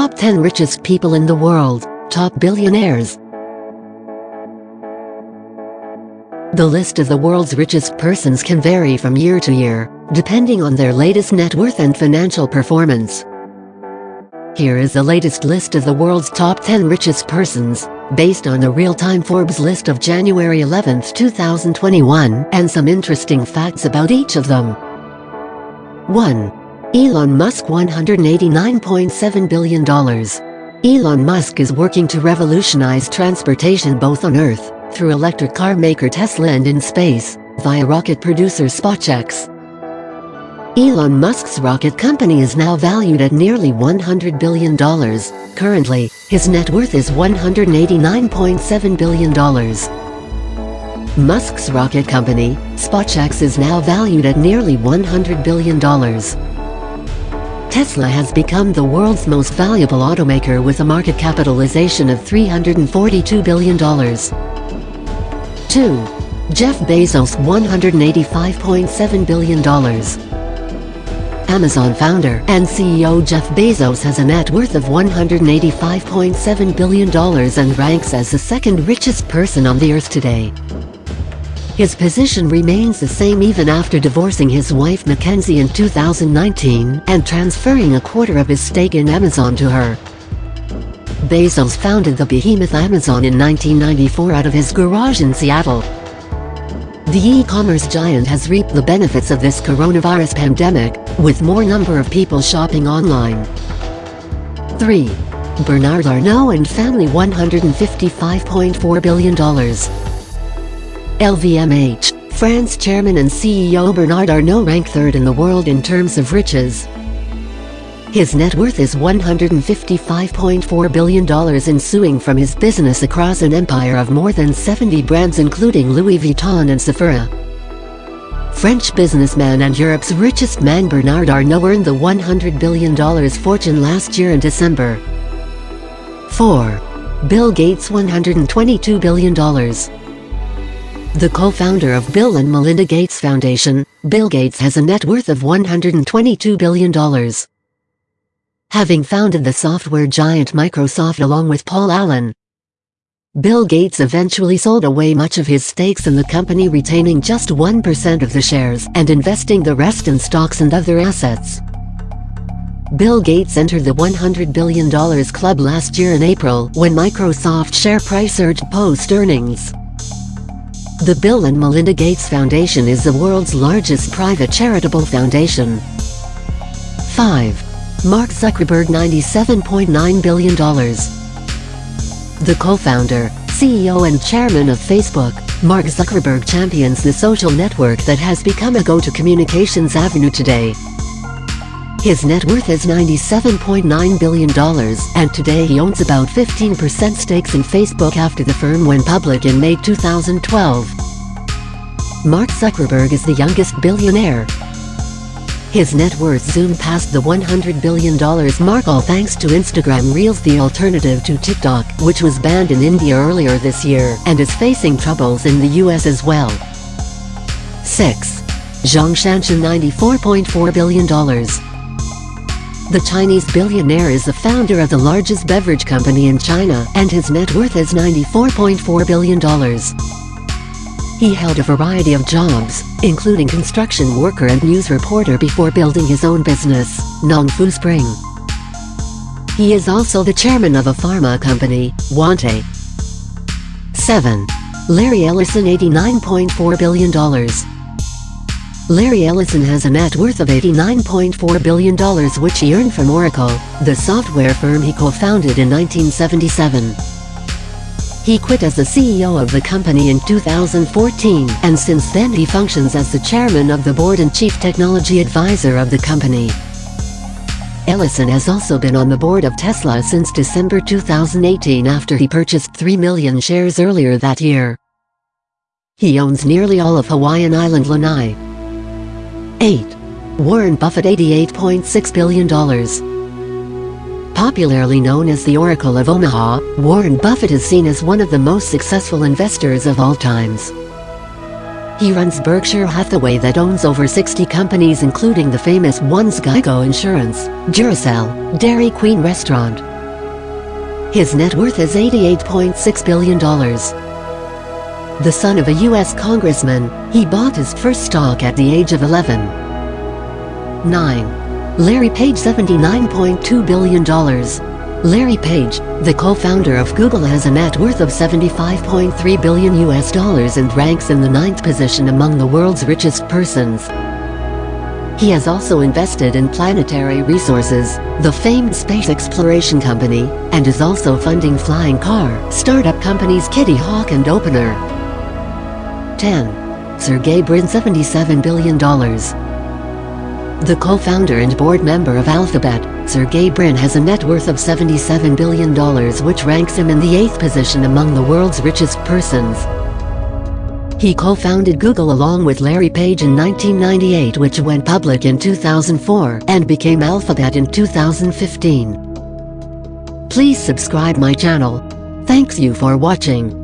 Top 10 richest people in the world, top billionaires. The list of the world's richest persons can vary from year to year, depending on their latest net worth and financial performance. Here is the latest list of the world's top 10 richest persons, based on the real-time Forbes list of January 11, 2021, and some interesting facts about each of them. 1. Elon Musk $189.7 billion. Elon Musk is working to revolutionize transportation both on Earth, through electric car maker Tesla and in space, via rocket producer SpaceX. Elon Musk's rocket company is now valued at nearly $100 billion. Currently, his net worth is $189.7 billion. Musk's rocket company, SpaceX is now valued at nearly $100 billion. Tesla has become the world's most valuable automaker with a market capitalization of $342 billion. 2. Jeff Bezos $185.7 billion. Amazon founder and CEO Jeff Bezos has a net worth of $185.7 billion and ranks as the second richest person on the earth today. His position remains the same even after divorcing his wife Mackenzie in 2019 and transferring a quarter of his stake in Amazon to her. Bezos founded the behemoth Amazon in 1994 out of his garage in Seattle. The e-commerce giant has reaped the benefits of this coronavirus pandemic, with more number of people shopping online. 3. Bernard Arnault and family $155.4 billion. LVMH, France chairman and CEO Bernard Arnault ranked third in the world in terms of riches. His net worth is $155.4 billion ensuing from his business across an empire of more than 70 brands including Louis Vuitton and Sephora. French businessman and Europe's richest man Bernard Arnault earned the $100 billion fortune last year in December. 4. Bill Gates $122 billion. The co-founder of Bill and Melinda Gates Foundation, Bill Gates has a net worth of $122 billion. Having founded the software giant Microsoft along with Paul Allen, Bill Gates eventually sold away much of his stakes in the company retaining just 1% of the shares and investing the rest in stocks and other assets. Bill Gates entered the $100 billion club last year in April when Microsoft share price surged post-earnings. The Bill and Melinda Gates Foundation is the world's largest private charitable foundation. 5. Mark Zuckerberg $97.9 billion. The co-founder, CEO and chairman of Facebook, Mark Zuckerberg champions the social network that has become a go-to communications avenue today. His net worth is $97.9 billion, and today he owns about 15% stakes in Facebook after the firm went public in May 2012. Mark Zuckerberg is the youngest billionaire. His net worth zoomed past the $100 billion mark all thanks to Instagram Reels the alternative to TikTok, which was banned in India earlier this year and is facing troubles in the US as well. 6. Zhong Shanshan $94.4 billion. The Chinese billionaire is the founder of the largest beverage company in China, and his net worth is $94.4 billion. He held a variety of jobs, including construction worker and news reporter before building his own business, Nongfu Spring. He is also the chairman of a pharma company, Wantai. 7. Larry Ellison $89.4 billion. Larry Ellison has a net worth of $89.4 billion which he earned from Oracle, the software firm he co-founded in 1977. He quit as the CEO of the company in 2014 and since then he functions as the chairman of the board and chief technology advisor of the company. Ellison has also been on the board of Tesla since December 2018 after he purchased 3 million shares earlier that year. He owns nearly all of Hawaiian island Lanai. 8. Warren Buffett $88.6 billion. Popularly known as the Oracle of Omaha, Warren Buffett is seen as one of the most successful investors of all times. He runs Berkshire Hathaway that owns over 60 companies including the famous ones Geico Insurance, Duracell, Dairy Queen Restaurant, His net worth is $88.6 billion. The son of a U.S. congressman, he bought his first stock at the age of 11. 9. Larry Page $79.2 billion. Larry Page, the co-founder of Google has a net worth of 75.3 billion US dollars and ranks in the ninth position among the world's richest persons. He has also invested in Planetary Resources, the famed space exploration company, and is also funding flying car startup companies Kitty Hawk and Opener. 10. Sergey Brin $77 billion. The co-founder and board member of Alphabet, Sergey Brin has a net worth of $77 billion which ranks him in the eighth position among the world's richest persons. He co-founded Google along with Larry Page in 1998 which went public in 2004 and became Alphabet in 2015. Please subscribe my channel. Thanks you for watching.